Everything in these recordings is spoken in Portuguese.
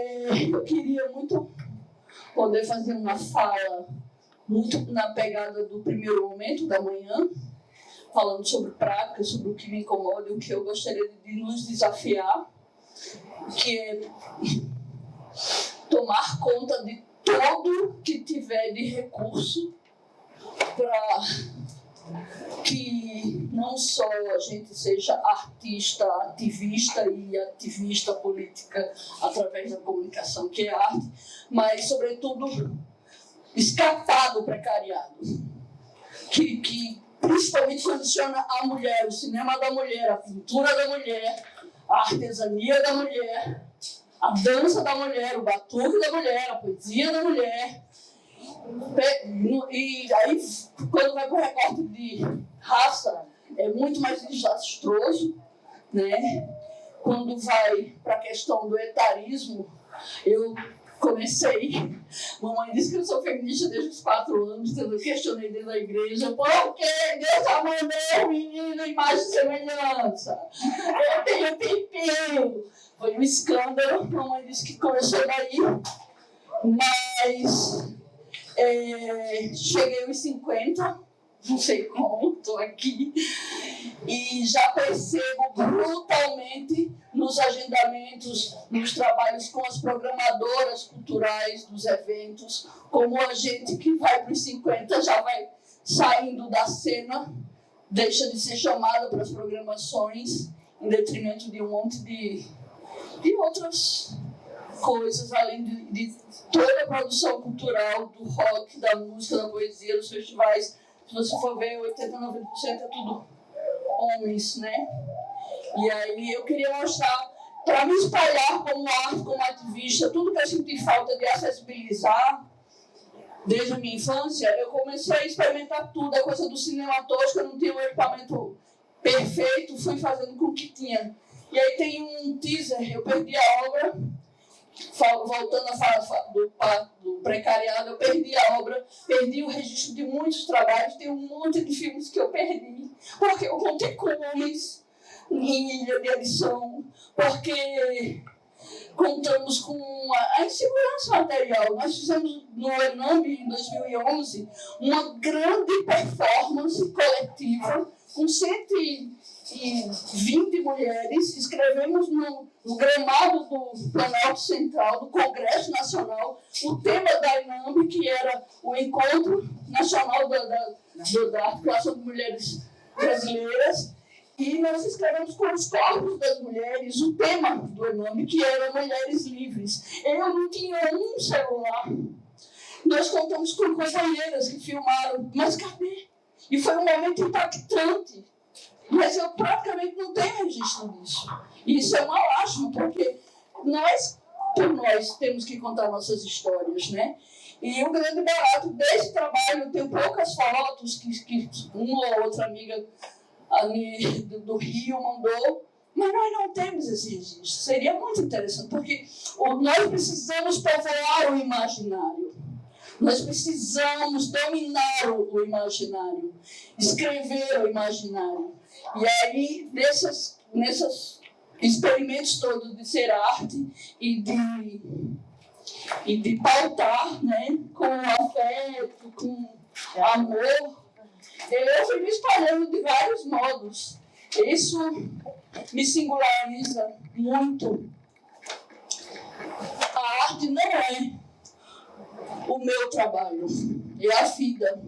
É, eu queria muito poder fazer uma fala muito na pegada do primeiro momento da manhã, falando sobre prática, sobre o que me incomoda e o que eu gostaria de nos desafiar, que é tomar conta de tudo que tiver de recurso para que não só a gente seja artista, ativista e ativista política através da comunicação, que é arte, mas, sobretudo, escapar do precariado, que, que principalmente condiciona a mulher, o cinema da mulher, a pintura da mulher, a artesania da mulher, a dança da mulher, o batuque da mulher, a poesia da mulher. E aí, quando vai para o recorte de raça, é muito mais desastroso, né? Quando vai para a questão do etarismo, eu comecei. Mamãe disse que eu sou feminista desde os quatro anos, eu questionei dentro da igreja, por que Deus amou menino imagem e semelhança? Eu tenho pipi. Foi um escândalo, mamãe disse que começou daí, mas é, cheguei aos 50, não sei como, estou aqui, e já percebo brutalmente nos agendamentos, nos trabalhos com as programadoras culturais dos eventos, como a gente que vai para os 50 já vai saindo da cena, deixa de ser chamada para as programações, em detrimento de um monte de, de outras coisas, além de, de toda a produção cultural, do rock, da música, da poesia, dos festivais. Se você for ver, 80, 90% é tudo homens, né? E aí eu queria mostrar, para me espalhar como arte, como ativista, tudo que eu senti falta de acessibilizar, desde a minha infância, eu comecei a experimentar tudo, a coisa do cinema tosco, eu não tinha um equipamento perfeito, fui fazendo com o que tinha. E aí tem um teaser, eu perdi a obra, voltando a falar do, do precariado, eu perdi a obra, perdi o registro de muitos trabalhos, tem um monte de filmes que eu perdi, porque eu contei com homens em ilha de edição, porque contamos com a, insegurança material. Nós fizemos no Enamb, em 2011, uma grande performance coletiva com 120 mulheres, escrevemos no, no gramado do Planalto Central, do Congresso Nacional, o tema da INAMB, que era o Encontro Nacional da, da, da Articulação de Mulheres Brasileiras, e nós escrevemos com os corpos das mulheres o tema do nome, que era Mulheres Livres. Eu não tinha um celular. Nós contamos com companheiras que filmaram, mas cadê? E foi um momento impactante. Mas eu praticamente não tenho registro disso. E isso é uma lástima, porque nós, por nós, temos que contar nossas histórias, né? E o grande barato desse trabalho, tenho poucas fotos que, que uma ou outra amiga ali do, do Rio mandou, mas nós não temos esse registro. Seria muito interessante, porque nós precisamos povoar o imaginário. Nós precisamos dominar o, imaginário, escrever o imaginário. E aí, nessas, nesses experimentos todos de ser arte e de, e de pautar né, com afeto, com amor, eu fui me espalhando de vários modos. Isso me singulariza muito. A arte não é o meu trabalho, é a vida.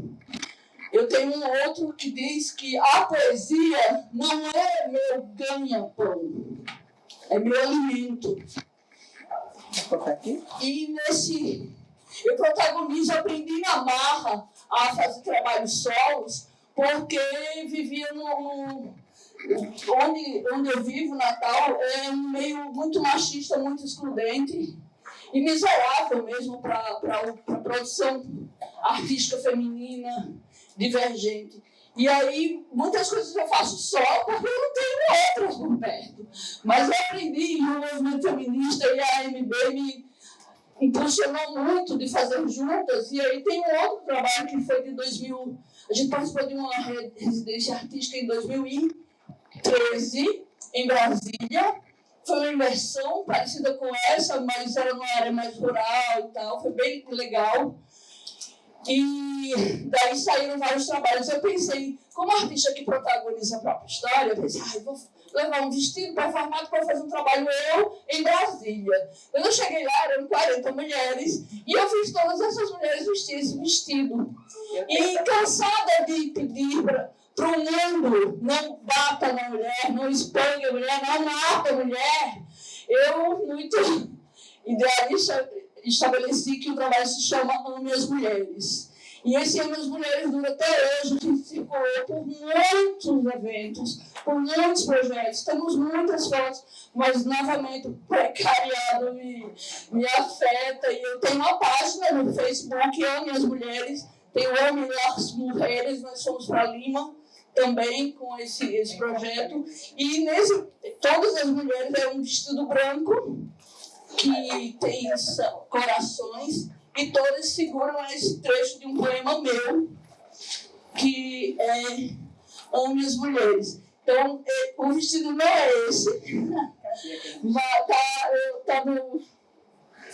Eu tenho um outro que diz que a poesia não é meu ganha-pão, é meu alimento. E nesse. Eu protagonizo, aprendi na marra a fazer trabalhos solos, porque vivia no, onde, onde eu vivo, Natal, é um meio muito machista, muito excludente e miserável mesmo para a produção artística feminina, divergente. E aí, muitas coisas eu faço só porque eu não tenho outras por perto. Mas eu aprendi no movimento feminista e a AMB me impulsionou muito de fazer juntas. E aí tem um outro trabalho que foi de 2000. A gente participou de uma residência artística em 2013, em Brasília. foi uma imersão parecida com essa, mas era numa área mais rural e tal, foi bem legal. E daí saíram vários trabalhos. Eu pensei, como artista que protagoniza a própria história, eu pensei, ah, vou levar um vestido performado para fazer um trabalho eu em Brasília. Quando eu cheguei lá, eram 40 mulheres, e eu fiz todas essas mulheres vestir esse vestido. E cansada de pedir para o mundo, não bata na mulher, não exponha a mulher, não mata a mulher, eu, muito idealista, estabeleci que o trabalho se chama Ame as Mulheres. E esse Ame as Mulheres dura até hoje, que circulou por muitos eventos, por muitos projetos. Temos muitas fotos, mas novamente o precariado me, me afeta. E eu tenho uma página no Facebook, Ame as Mulheres, tem o Ame as Mulheres, nós somos para Lima também com esse, esse projeto. E nesse, todas as mulheres é um vestido branco que tem corações e todas seguram esse trecho de um poema meu que é Ame as Mulheres. Então, é, o vestido não é esse, tá, tá no,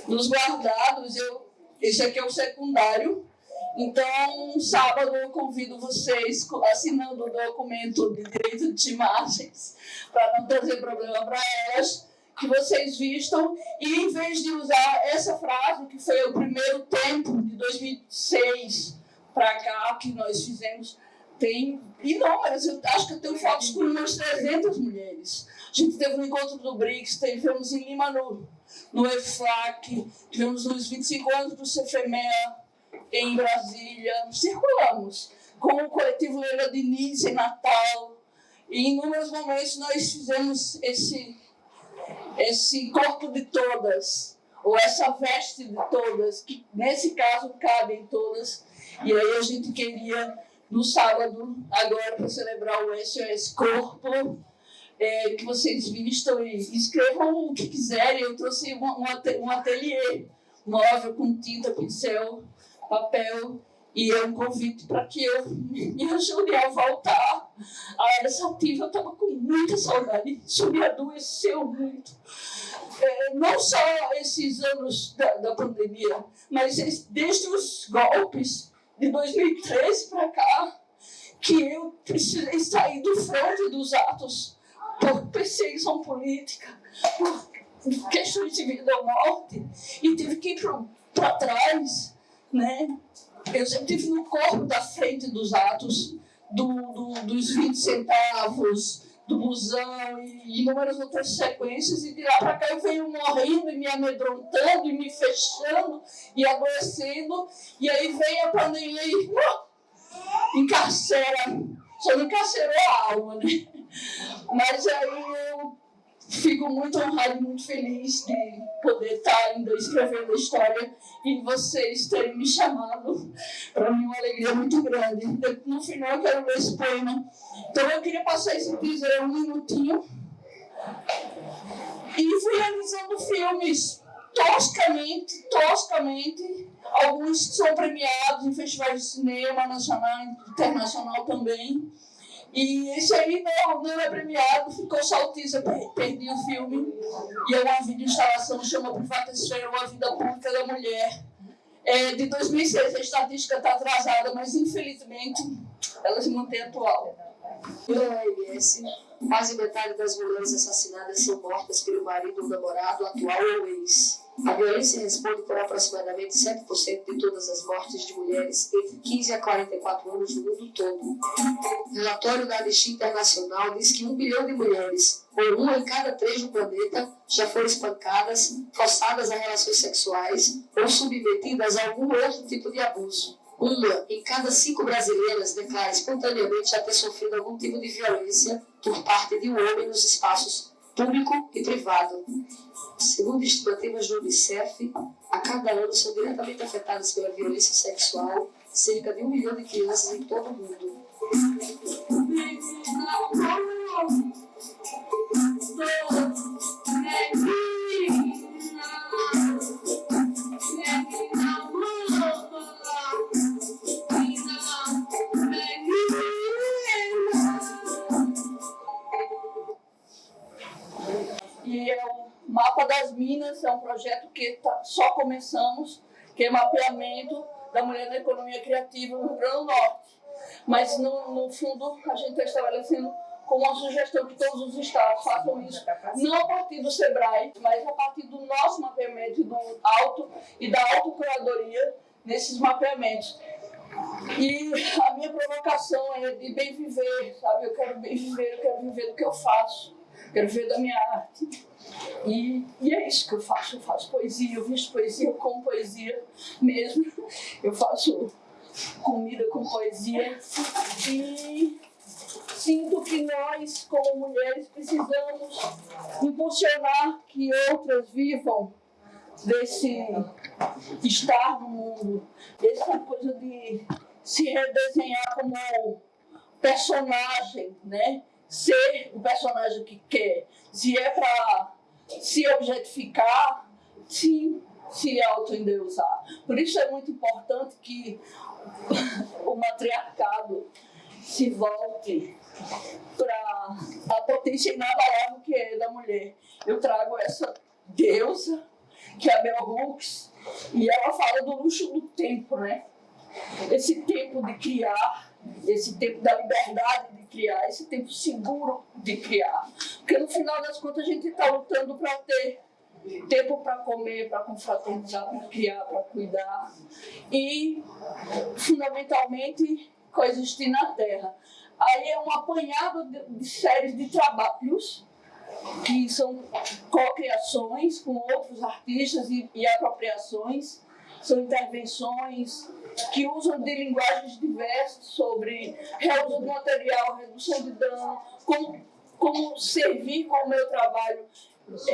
nos guardados. Eu, esse aqui é o secundário. Então, sábado eu convido vocês, assinando o documento de direito de imagens, para não trazer problema para elas, que vocês vistam e em vez de usar essa frase, que foi o primeiro tempo de 2006 para cá que nós fizemos, tem inúmeras, eu acho que eu tenho fotos com umas 300 mulheres. A gente teve um encontro do BRICS, tivemos em Lima no, no EFAC, tivemos nos 25 anos do CFEMEA em Brasília, circulamos com o coletivo Leila Diniz em Natal, e em inúmeros momentos nós fizemos esse esse corpo de todas, ou essa veste de todas, que nesse caso cabem todas. E aí a gente queria, no sábado, agora para celebrar o SOS Corpo, é, que vocês vistam e escrevam o que quiserem. Eu trouxe um, um ateliê móvel com tinta, pincel, papel, e é um convite para que eu me ajude a voltar à área ativa. Eu estava com muita saudade, isso me adoeceu muito. É, não só esses anos da, da pandemia, mas desde os golpes de 2013 para cá, que eu precisei sair do fronte dos atos por perseguição política, por questões de vida ou morte, e tive que ir para trás, né? Eu sempre estive no corpo da frente dos atos, do, do, dos 20 centavos, do busão e inúmeras outras sequências, e de lá para cá eu venho morrendo e me amedrontando e me fechando e adoecendo, e aí vem a pandemia e uh, encarcera, só não encarcerou a alma, né? Mas aí eu fico muito honrado e muito feliz de poder estar ainda escrevendo a história e vocês terem me chamado. Para mim é uma alegria muito grande. No final eu quero ler esse poema. Então eu queria passar esse teaser um minutinho. E fui realizando filmes toscamente, toscamente. Alguns são premiados em festivais de cinema nacional e internacional também. E esse aí não, não é premiado, ficou saltista, perdi o filme. E é uma videoinstalação chama Privata Esfera, uma vida pública da mulher. É de 2006, a estatística está atrasada, mas infelizmente ela se mantém atual. Pela OMS, quase metade das mulheres assassinadas são mortas pelo marido ou namorado atual ou ex. A violência responde por aproximadamente 7% de todas as mortes de mulheres entre 15 a 44 anos no mundo todo. O relatório da Anistia Internacional diz que um bilhão de mulheres, ou uma em cada três no planeta, já foram espancadas, forçadas a relações sexuais ou submetidas a algum outro tipo de abuso. Uma em cada cinco brasileiras declara espontaneamente já ter sofrido algum tipo de violência por parte de um homem nos espaços público e privado. Segundo estimativas do Unicef, a cada ano são diretamente afetadas pela violência sexual cerca de um milhão de crianças em todo o mundo. É um projeto que tá, só começamos, que é mapeamento da mulher na economia criativa no Rio Grande do Norte. Mas, no, no fundo, a gente está estabelecendo com uma sugestão que todos os estados façam isso, não a partir do SEBRAE, mas a partir do nosso mapeamento do auto e da autocuradoria nesses mapeamentos. E a minha provocação é de bem viver, sabe? Eu quero bem viver, eu quero viver do que eu faço, quero viver da minha arte. E, e é isso que eu faço. Eu faço poesia, eu visto poesia com poesia mesmo. Eu faço comida com poesia. E sinto que nós, como mulheres, precisamos impulsionar que outras vivam desse estar no mundo, dessa coisa de se redesenhar como personagem, né? Ser o personagem que quer. Se é para se objetificar, sim, se autoendeusar. Por isso é muito importante que o matriarcado se volte para a potência inabalável que é da mulher. Eu trago essa deusa, que é a Bell Hooks, e ela fala do luxo do tempo, né? Esse tempo de criar, esse tempo da liberdade de criar, esse tempo seguro de criar. Porque no final das contas a gente está lutando para ter tempo para comer, para confraternizar, para criar, para cuidar e, fundamentalmente, coexistir na Terra. Aí é um apanhado de, de séries de trabalhos que são co-criações com outros artistas e, e apropriações, são intervenções que usam de linguagens diversas sobre reuso de material, redução de dano, como, como servir com o meu trabalho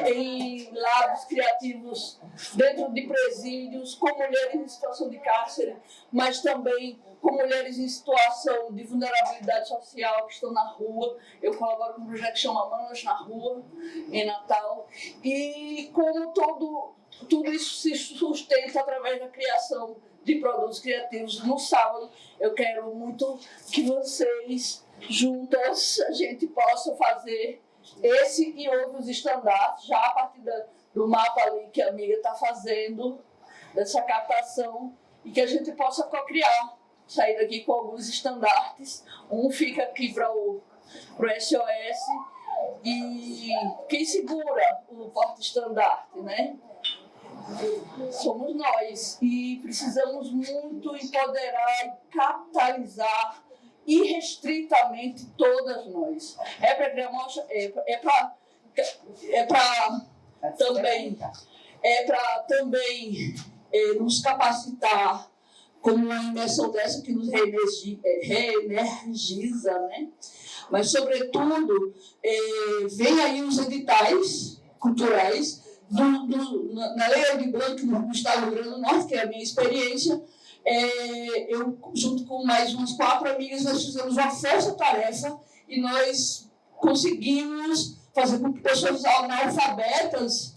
em labs criativos dentro de presídios, com mulheres em situação de cárcere, mas também com mulheres em situação de vulnerabilidade social que estão na rua. Eu colaboro com um projeto que chama Manos na Rua, em Natal. E como todo, tudo isso se sustenta através da criação de produtos criativos. No sábado, eu quero muito que vocês, juntas, a gente possa fazer esse e outros estandartes, já a partir da, do mapa ali que a amiga está fazendo, dessa captação, e que a gente possa co-criar, sair daqui com alguns estandartes. Um fica aqui para o pro SOS, e quem segura o porta-estandarte, né? Somos nós e precisamos muito empoderar e capitalizar irrestritamente todas nós. É para é, é para é para também é para também é, nos capacitar como uma imersão dessa que nos reenergiza, né? Mas, sobretudo, é, vem aí os editais culturais na Lei de Branco no Estado do Rio Grande do Norte, que é a minha experiência, é, eu, junto com mais umas quatro amigas, nós fizemos uma força-tarefa e nós conseguimos fazer com que pessoas analfabetas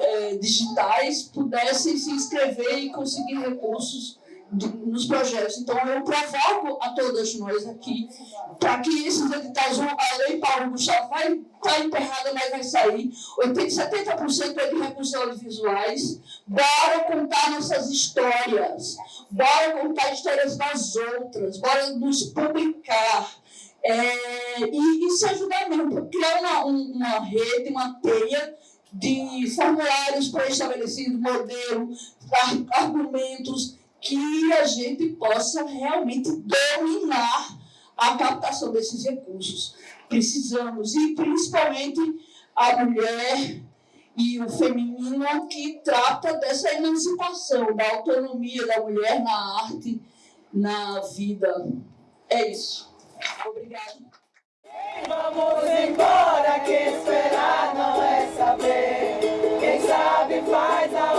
é, digitais pudessem se inscrever e conseguir recursos nos projetos. Então, eu provoco a todas nós aqui para que esses editais, a lei Paulo Gustavo vai estar tá mas vai sair. 80, 70% é de recursos audiovisuais. Bora contar nossas histórias. Bora contar histórias das outras. Bora nos publicar. É, e, e, se ajudar mesmo, criar uma, uma rede, uma teia de formulários pré-estabelecidos, modelo, argumentos, que a gente possa realmente dominar a captação desses recursos. Precisamos, e principalmente a mulher e o feminino que trata dessa emancipação, da autonomia da mulher na arte, na vida. É isso. Obrigada. Vamos embora, que esperar não é saber. Quem sabe faz a